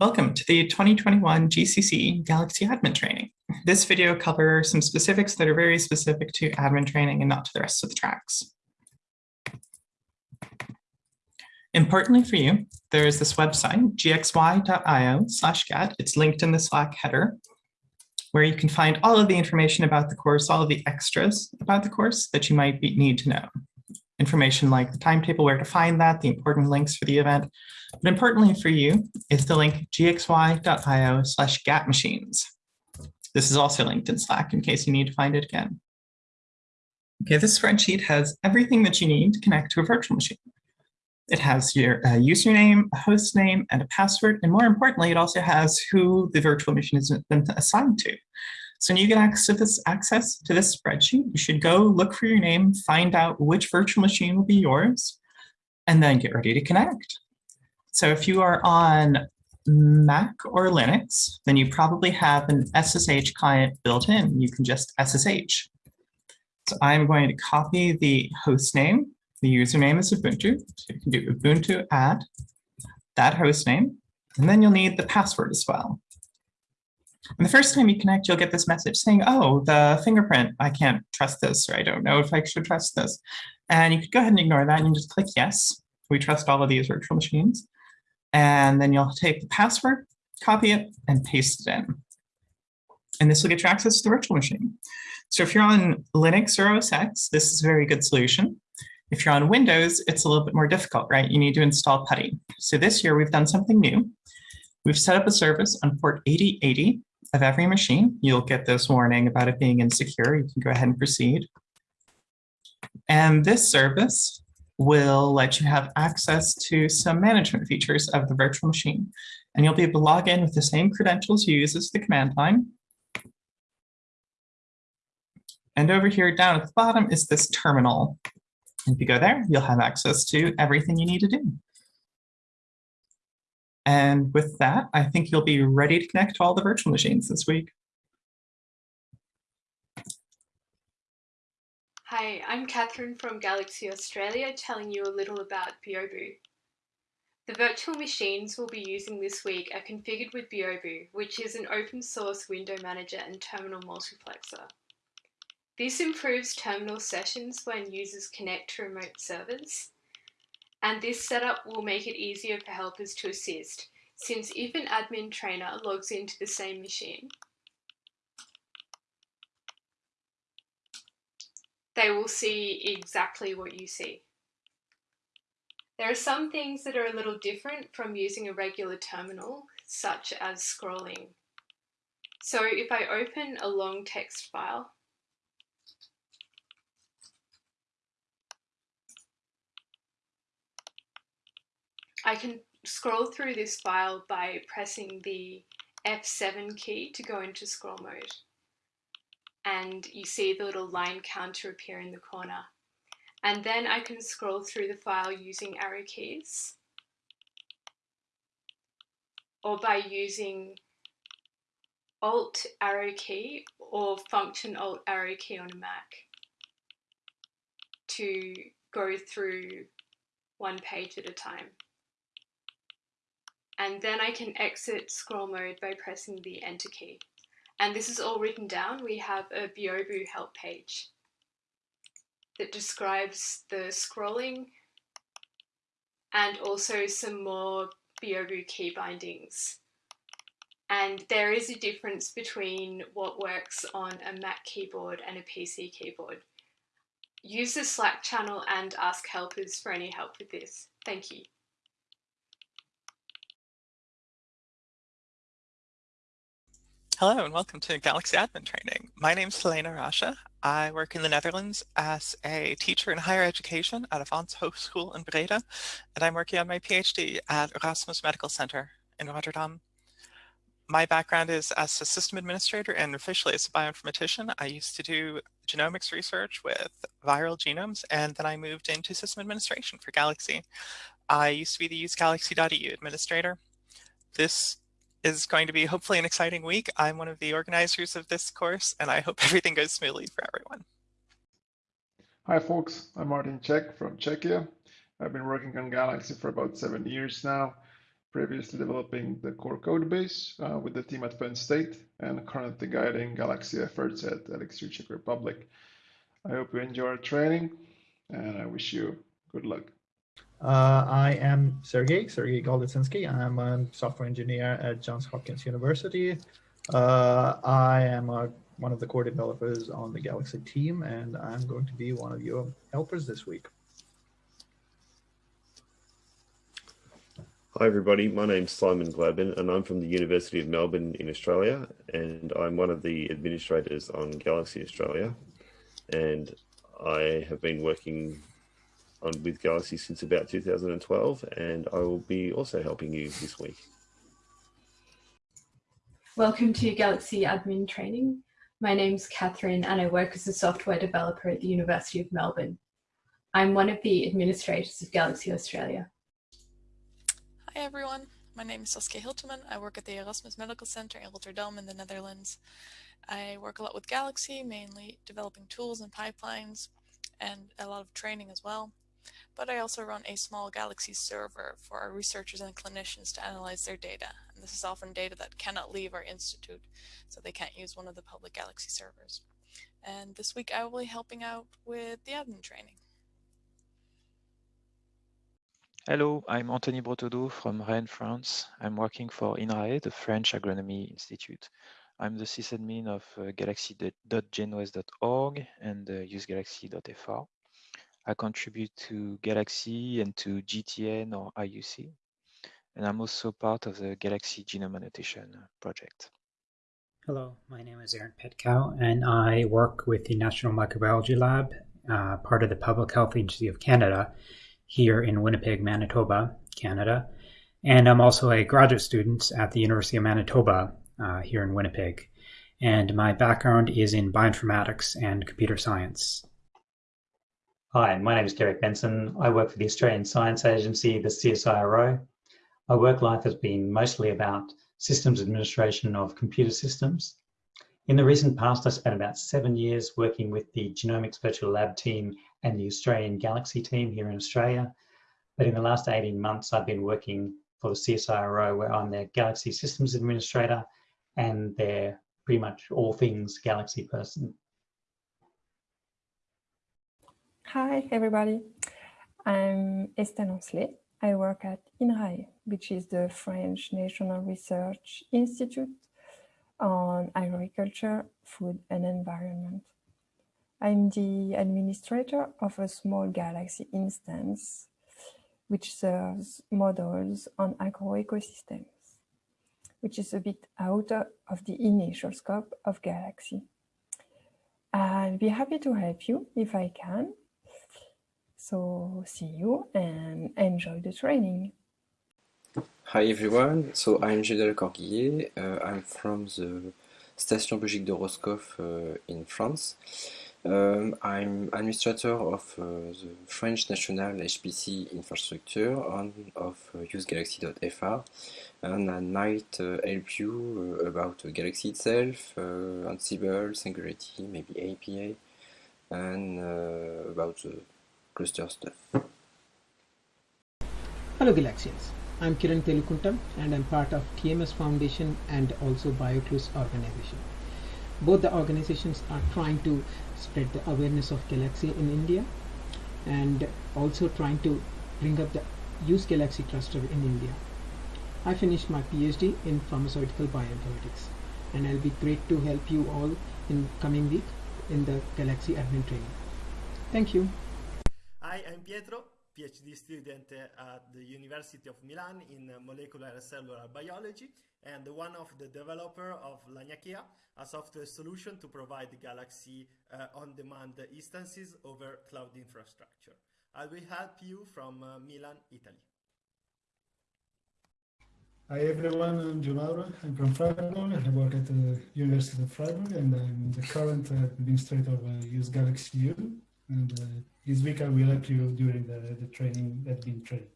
Welcome to the 2021 GCC Galaxy Admin Training. This video covers some specifics that are very specific to admin training and not to the rest of the tracks. Importantly for you, there is this website, gxy.io slash gat. It's linked in the Slack header, where you can find all of the information about the course, all of the extras about the course that you might need to know information like the timetable, where to find that, the important links for the event. But importantly for you is the link gxy.io slash gatmachines. This is also linked in Slack in case you need to find it again. Okay, this spreadsheet has everything that you need to connect to a virtual machine. It has your uh, username, a host name, and a password. And more importantly, it also has who the virtual machine has been assigned to. So when you get access to this, access to this spreadsheet, you should go look for your name, find out which virtual machine will be yours, and then get ready to connect. So if you are on Mac or Linux, then you probably have an SSH client built in. You can just SSH. So I'm going to copy the host name. The username is Ubuntu. So you can do Ubuntu at that host name. And then you'll need the password as well. And the first time you connect, you'll get this message saying, oh, the fingerprint, I can't trust this, or I don't know if I should trust this. And you could go ahead and ignore that and just click yes. We trust all of these virtual machines. And then you'll take the password, copy it, and paste it in. And this will get you access to the virtual machine. So if you're on Linux or OS X, this is a very good solution. If you're on Windows, it's a little bit more difficult, right? You need to install PuTTY. So this year we've done something new. We've set up a service on port 8080 of every machine. You'll get this warning about it being insecure. You can go ahead and proceed. And this service will let you have access to some management features of the virtual machine. And you'll be able to log in with the same credentials you use as the command line. And over here down at the bottom is this terminal. If you go there, you'll have access to everything you need to do. And with that, I think you'll be ready to connect to all the virtual machines this week. Hi, I'm Catherine from Galaxy Australia telling you a little about Byobu. The virtual machines we'll be using this week are configured with Byobu, which is an open source window manager and terminal multiplexer. This improves terminal sessions when users connect to remote servers and this setup will make it easier for helpers to assist, since if an admin trainer logs into the same machine, they will see exactly what you see. There are some things that are a little different from using a regular terminal, such as scrolling. So if I open a long text file, I can scroll through this file by pressing the F7 key to go into scroll mode. And you see the little line counter appear in the corner. And then I can scroll through the file using arrow keys or by using Alt arrow key or function Alt arrow key on a Mac to go through one page at a time and then I can exit scroll mode by pressing the enter key. And this is all written down. We have a Byobu help page that describes the scrolling and also some more Byobu key bindings. And there is a difference between what works on a Mac keyboard and a PC keyboard. Use the Slack channel and ask helpers for any help with this. Thank you. Hello and welcome to Galaxy Admin Training. My name is Helena Rasche. I work in the Netherlands as a teacher in higher education at Avans Hogeschool in Breda, and I'm working on my PhD at Erasmus Medical Center in Rotterdam. My background is as a system administrator and officially as a bioinformatician. I used to do genomics research with viral genomes, and then I moved into system administration for Galaxy. I used to be the usegalaxy.eu administrator. This is going to be hopefully an exciting week. I'm one of the organizers of this course, and I hope everything goes smoothly for everyone. Hi, folks. I'm Marten Čech from Czechia. I've been working on Galaxy for about seven years now. previously developing the core code base uh, with the team at Penn State and currently guiding Galaxy efforts at ELIXIR Czech Republic. I hope you enjoy our training and I wish you good luck. Uh, I am Sergey, Sergey Golitsynski. I'm a software engineer at Johns Hopkins University. Uh, I am a, one of the core developers on the Galaxy team, and I'm going to be one of your helpers this week. Hi everybody, my name's Simon Gladman and I'm from the University of Melbourne in Australia and I'm one of the administrators on Galaxy Australia and I have been working on with Galaxy since about 2012 and I will be also helping you this week. Welcome to Galaxy Admin Training. My name's Catherine and I work as a software developer at the University of Melbourne. I'm one of the administrators of Galaxy Australia. Hi everyone, my name is Saskia Hiltemann. I work at the Erasmus Medical Center in Rotterdam in the Netherlands. I work a lot with Galaxy, mainly developing tools and pipelines and a lot of training as well. But I also run a small Galaxy server for our researchers and clinicians to analyze their data. And this is often data that cannot leave our institute, so they can't use one of the public Galaxy servers. And this week I will be helping out with the admin training. Hello, I'm Anthony Bretaudeau from Rennes, France. I'm working for INRAE, the French Agronomy Institute. I'm the sysadmin of uh, galaxy.genouest.org and uh, usegalaxy.fr. I contribute to Galaxy and to GTN or IUC. And I'm also part of the Galaxy Genome Annotation project. Hello, my name is Aaron Petkau, and I work with the National Microbiology Lab, uh, part of the Public Health Agency of Canada, here in Winnipeg, Manitoba, Canada. And I'm also a graduate student at the University of Manitoba uh, here in Winnipeg. And my background is in bioinformatics and computer science. Hi, my name is Derek Benson. I work for the Australian Science Agency, the CSIRO. My work life has been mostly about systems administration of computer systems. In the recent past, I spent about seven years working with the Genomics Virtual Lab team and the Australian Galaxy team here in Australia. But in the last 18 months, I've been working for the CSIRO where I'm their Galaxy Systems Administrator and their pretty much all things Galaxy person. Hi, everybody. I'm Estelle Ancelet. I work at INRAE, which is the French National Research Institute on Agriculture, Food and Environment. I'm the administrator of a small Galaxy instance, which serves models on agroecosystems, which is a bit out of the initial scope of Galaxy. I'll be happy to help you if I can. So see you and enjoy the training. Hi everyone, so I'm Gilles Corguillé, uh, I'm from the Station Biologique de Roscoff uh, in France. Um, I'm administrator of uh, the French National HPC infrastructure and of uh, usegalaxy.fr and I might uh, help you uh, about Galaxy itself, uh, Ansible, Singularity, maybe APA and uh, about the cluster stuff. Hello Galaxians, I'm Kiran Telukuntam and I'm part of TMS Foundation and also BioClues organization. Both the organizations are trying to spread the awareness of Galaxy in India and also trying to bring up the use Galaxy cluster in India. I finished my PhD in pharmaceutical bioinformatics and I'll be great to help you all in coming week in the Galaxy admin training. Thank you. Hi, I'm Pietro, PhD student at the University of Milan in molecular and cellular biology and one of the developer of Laniakea, a software solution to provide Galaxy uh, on-demand instances over cloud infrastructure. I will help you from uh, Milan, Italy. Hi everyone, I'm Mauro. I'm from Freiburg. I work at the University of Freiburg and I'm the current administrator of uh, Use Galaxy U. And uh, this week I will help you during the, the training, that been training.